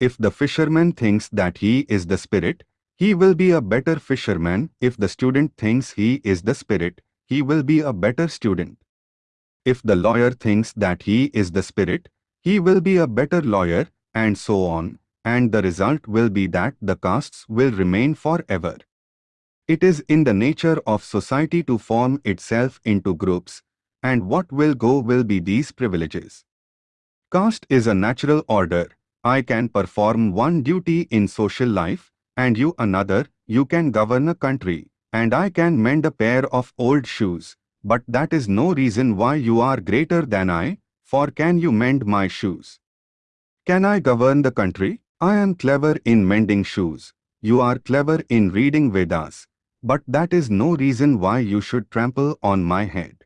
If the fisherman thinks that he is the spirit, he will be a better fisherman. If the student thinks he is the spirit, he will be a better student. If the lawyer thinks that he is the spirit, he will be a better lawyer, and so on, and the result will be that the castes will remain forever. It is in the nature of society to form itself into groups, and what will go will be these privileges. Caste is a natural order. I can perform one duty in social life, and you another, you can govern a country, and I can mend a pair of old shoes. But that is no reason why you are greater than I, for can you mend my shoes? Can I govern the country? I am clever in mending shoes. You are clever in reading Vedas. But that is no reason why you should trample on my head.